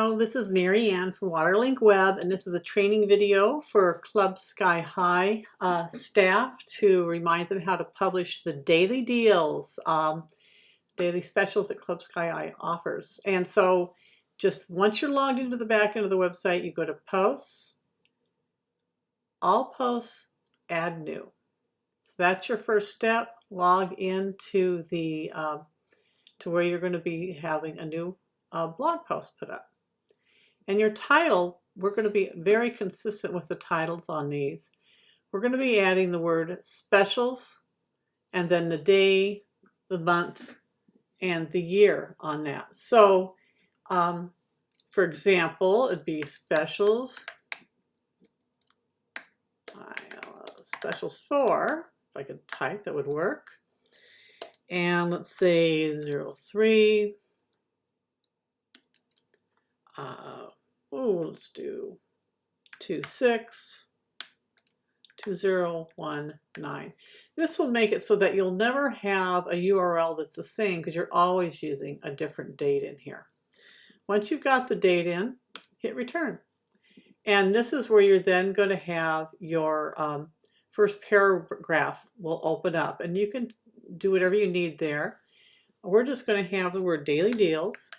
Hello, this is Mary Ann from Waterlink Web, and this is a training video for Club Sky High uh, staff to remind them how to publish the daily deals, um, daily specials that Club Sky High offers. And so just once you're logged into the back end of the website, you go to Posts, All Posts, Add New. So that's your first step. Log into the uh, to where you're going to be having a new uh, blog post put up. And your title, we're going to be very consistent with the titles on these. We're going to be adding the word specials and then the day, the month, and the year on that. So, um, for example, it'd be specials, specials for, if I could type, that would work. And let's say 03, uh, oh, let's do 26, 2019. This will make it so that you'll never have a URL that's the same because you're always using a different date in here. Once you've got the date in, hit return. And this is where you're then going to have your um, first paragraph will open up and you can do whatever you need there. We're just going to have the word daily deals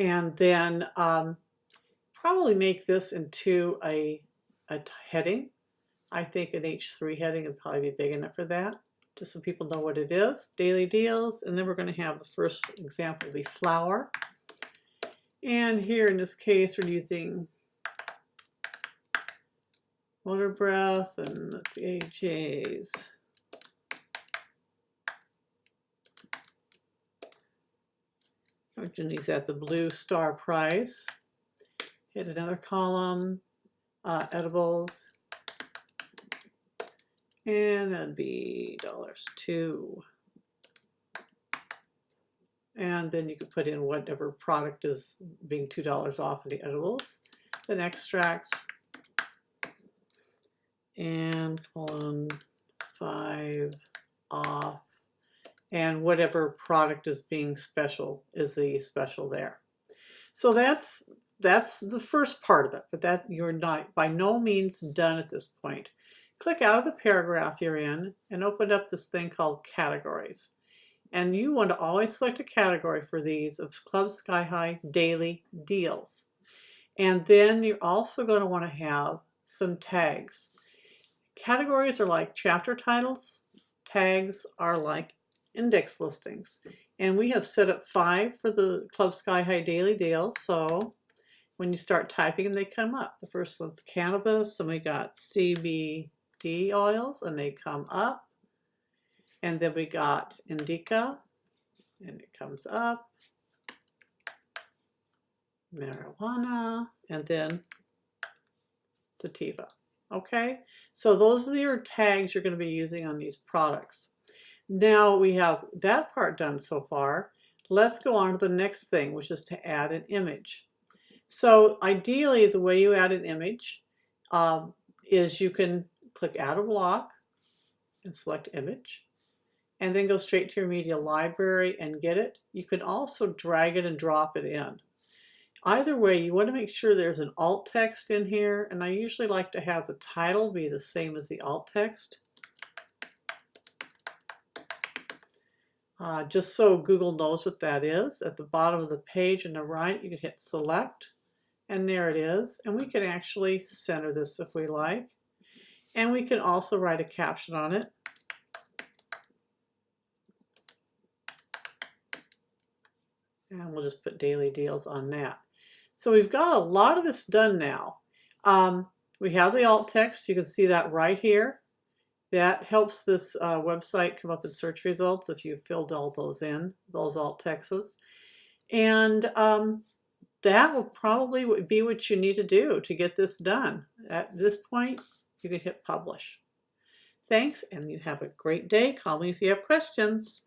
and then um, probably make this into a, a heading. I think an H3 heading would probably be big enough for that, just so people know what it is. Daily deals, and then we're going to have the first example be flower. And here in this case, we're using water breath, and let's see, AJ's. These at the blue star price. Hit another column, uh, edibles, and that'd be dollars two. And then you could put in whatever product is being $2 off of the edibles. Then extracts, and colon five off and whatever product is being special is the special there. So that's that's the first part of it, but that you're not by no means done at this point. Click out of the paragraph you're in and open up this thing called categories. And you want to always select a category for these of Club Sky High Daily Deals. And then you're also going to want to have some tags. Categories are like chapter titles. Tags are like index listings. And we have set up five for the Club Sky High Daily Deal. So when you start typing they come up. The first one's cannabis, and we got CBD oils, and they come up. And then we got indica, and it comes up. Marijuana, and then sativa. Okay, so those are your tags you're going to be using on these products. Now we have that part done so far. Let's go on to the next thing, which is to add an image. So ideally, the way you add an image um, is you can click Add a Block and select Image, and then go straight to your media library and get it. You can also drag it and drop it in. Either way, you want to make sure there's an alt text in here, and I usually like to have the title be the same as the alt text. Uh, just so Google knows what that is. At the bottom of the page on the right, you can hit select, and there it is. And we can actually center this if we like. And we can also write a caption on it. And we'll just put daily deals on that. So we've got a lot of this done now. Um, we have the alt text. You can see that right here. That helps this uh, website come up in search results if you filled all those in, those alt texts. And um, that will probably be what you need to do to get this done. At this point, you can hit publish. Thanks, and you have a great day. Call me if you have questions.